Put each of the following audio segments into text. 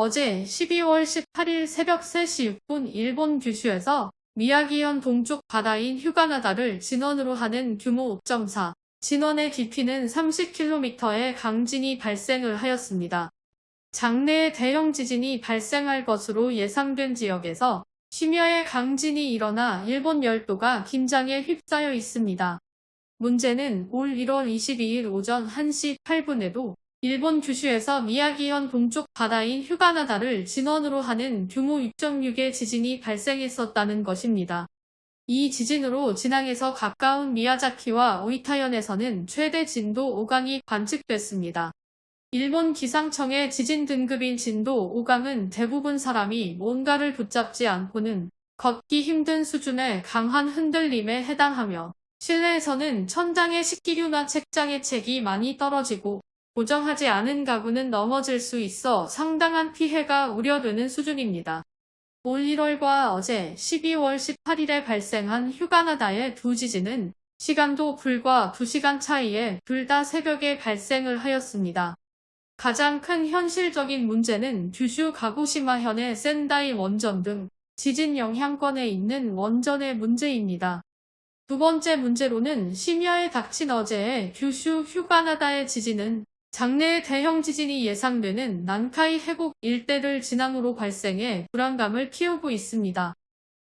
어제 12월 18일 새벽 3시 6분 일본 규슈에서 미야기현 동쪽 바다인 휴가나다를 진원으로 하는 규모 5.4, 진원의 깊이는 30km의 강진이 발생을 하였습니다. 장래에 대형 지진이 발생할 것으로 예상된 지역에서 심야의 강진이 일어나 일본 열도가 긴장에 휩싸여 있습니다. 문제는 올 1월 22일 오전 1시 8분에도 일본 규슈에서 미야기현 동쪽 바다인 휴가나다를 진원으로 하는 규모 6.6의 지진이 발생했었다는 것입니다. 이 지진으로 진앙에서 가까운 미야자키와 오이타현에서는 최대 진도 5강이 관측됐습니다. 일본 기상청의 지진 등급인 진도 5강은 대부분 사람이 뭔가를 붙잡지 않고는 걷기 힘든 수준의 강한 흔들림에 해당하며 실내에서는 천장의 식기류나 책장의 책이 많이 떨어지고 고정하지 않은 가구는 넘어질 수 있어 상당한 피해가 우려되는 수준입니다. 올 1월과 어제 12월 18일에 발생한 휴가나다의 두 지진은 시간도 불과 2시간 차이에 둘 다 새벽에 발생을 하였습니다. 가장 큰 현실적인 문제는 규슈 가고시마현의 센다이 원전 등 지진 영향권에 있는 원전의 문제입니다. 두 번째 문제로는 심야에 닥친 어제의 규슈 휴가나다의 지진은 장래에 대형 지진이 예상되는 난카이 해곡 일대를 진앙으로 발생해 불안감을 키우고 있습니다.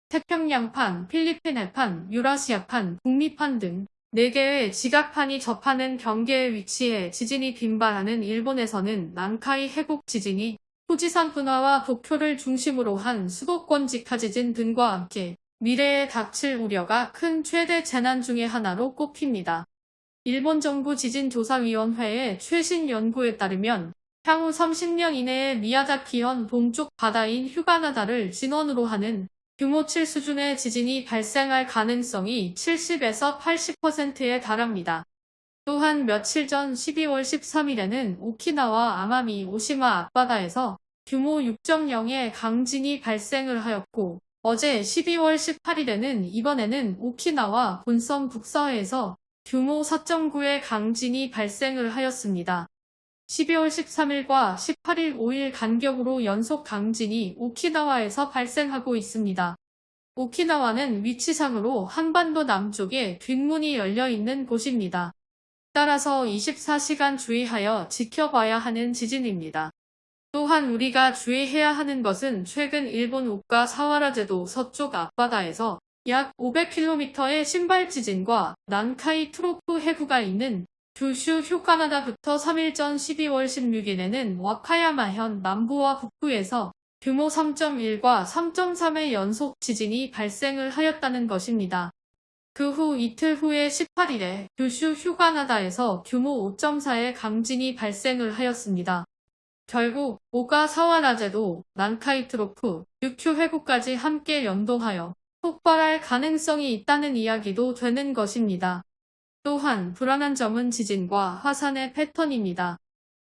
태평양판, 필리핀 해판, 유라시아판, 북미판 등 4개의 지각판이 접하는 경계에 위치해 지진이 빈발하는 일본에서는 난카이 해곡 지진이 후지산 분화와 도쿄를 중심으로 한 수도권 직하 지진 등과 함께 미래에 닥칠 우려가 큰 최대 재난 중의 하나로 꼽힙니다. 일본 정부 지진조사위원회의 최신 연구에 따르면 향후 30년 이내에 미야자키현 동쪽 바다인 휴가나다를 진원으로 하는 규모 7 수준의 지진이 발생할 가능성이 70에서 80%에 달합니다. 또한 며칠 전 12월 13일에는 오키나와 아마미 오시마 앞바다에서 규모 6.0의 강진이 발생을 하였고 어제 12월 18일에는 이번에는 오키나와 본섬 북서해에서 규모 4.9의 강진이 발생을 하였습니다. 12월 13일과 18일 5일 간격으로 연속 강진이 오키나와에서 발생하고 있습니다. 오키나와는 위치상으로 한반도 남쪽에 뒷문이 열려있는 곳입니다. 따라서 24시간 주의하여 지켜봐야 하는 지진입니다. 또한 우리가 주의해야 하는 것은 최근 일본 우가 사와라제도 서쪽 앞바다에서 약 500km의 신발 지진과 난카이 트로프 해구가 있는 규슈 휴카나다부터 3일 전 12월 16일에는 와카야마현 남부와 북부에서 규모 3.1과 3.3의 연속 지진이 발생을 하였다는 것입니다. 그 후 이틀 후의 18일에 규슈 휴가나다에서 규모 5.4의 강진이 발생을 하였습니다. 결국 오가 사와라제도, 난카이 트로프, 육큐 회구까지 함께 연동하여 폭발할 가능성이 있다는 이야기도 되는 것입니다. 또한 불안한 점은 지진과 화산의 패턴입니다.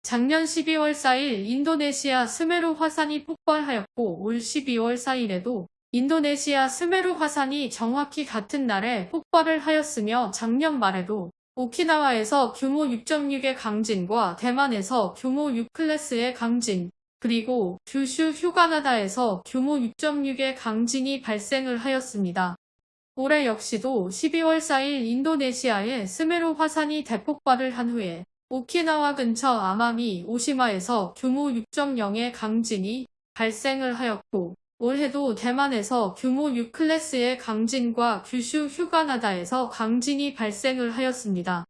작년 12월 4일 인도네시아 스메루 화산이 폭발하였고 올 12월 4일에도 인도네시아 스메루 화산이 정확히 같은 날에 폭발을 하였으며 작년 말에도 오키나와에서 규모 6.6의 강진과 대만에서 규모 6클래스의 강진, 그리고 규슈 휴가나다에서 규모 6.6의 강진이 발생을 하였습니다. 올해 역시도 12월 4일 인도네시아의 스메루 화산이 대폭발을 한 후에 오키나와 근처 아마미 오시마에서 규모 6.0의 강진이 발생을 하였고 올해도 대만에서 규모 6클래스의 강진과 규슈 휴가나다에서 강진이 발생을 하였습니다.